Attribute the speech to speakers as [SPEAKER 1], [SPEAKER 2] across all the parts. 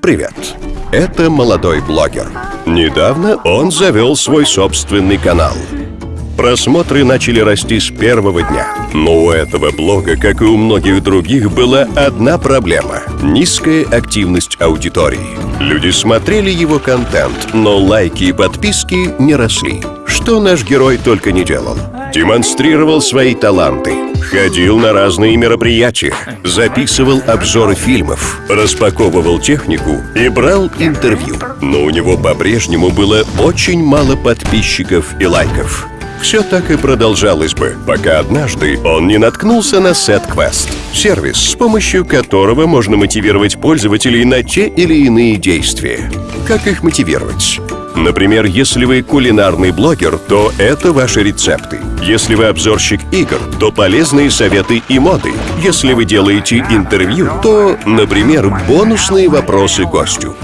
[SPEAKER 1] Привет! Это молодой блогер. Недавно он завел свой собственный канал. Просмотры начали расти с первого дня. Но у этого блога, как и у многих других, была одна проблема – низкая активность аудитории. Люди смотрели его контент, но лайки и подписки не росли. Что наш герой только не делал. Демонстрировал свои таланты, ходил на разные мероприятия, записывал обзоры фильмов, распаковывал технику и брал интервью. Но у него по-прежнему было очень мало подписчиков и лайков. Все так и продолжалось бы, пока однажды он не наткнулся на SetQuest – сервис, с помощью которого можно мотивировать пользователей на те или иные действия. Как их мотивировать? Например, если вы кулинарный блогер, то это ваши рецепты. Если вы обзорщик игр, то полезные советы и моды. Если вы делаете интервью, то, например, бонусные вопросы гостю.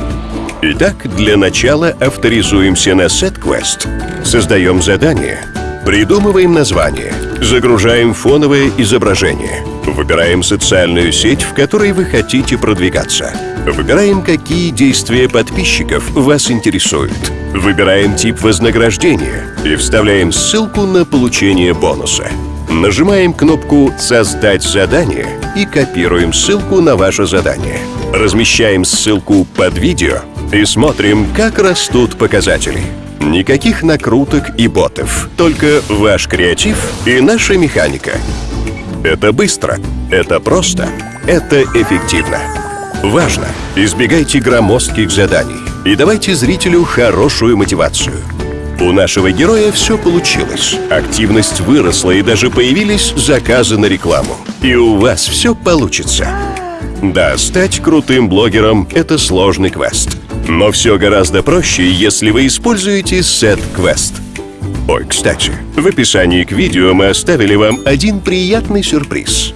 [SPEAKER 1] Итак, для начала авторизуемся на SetQuest. Создаем задание – Придумываем название, загружаем фоновое изображение, выбираем социальную сеть, в которой вы хотите продвигаться, выбираем, какие действия подписчиков вас интересуют, выбираем тип вознаграждения и вставляем ссылку на получение бонуса. Нажимаем кнопку «Создать задание» и копируем ссылку на ваше задание. Размещаем ссылку под видео и смотрим, как растут показатели. Никаких накруток и ботов, только ваш креатив и наша механика. Это быстро, это просто, это эффективно. Важно, избегайте громоздких заданий и давайте зрителю хорошую мотивацию. У нашего героя все получилось. Активность выросла и даже появились заказы на рекламу. И у вас все получится. Да, стать крутым блогером – это сложный квест. Но все гораздо проще, если вы используете SetQuest. Ой, кстати, в описании к видео мы оставили вам один приятный сюрприз.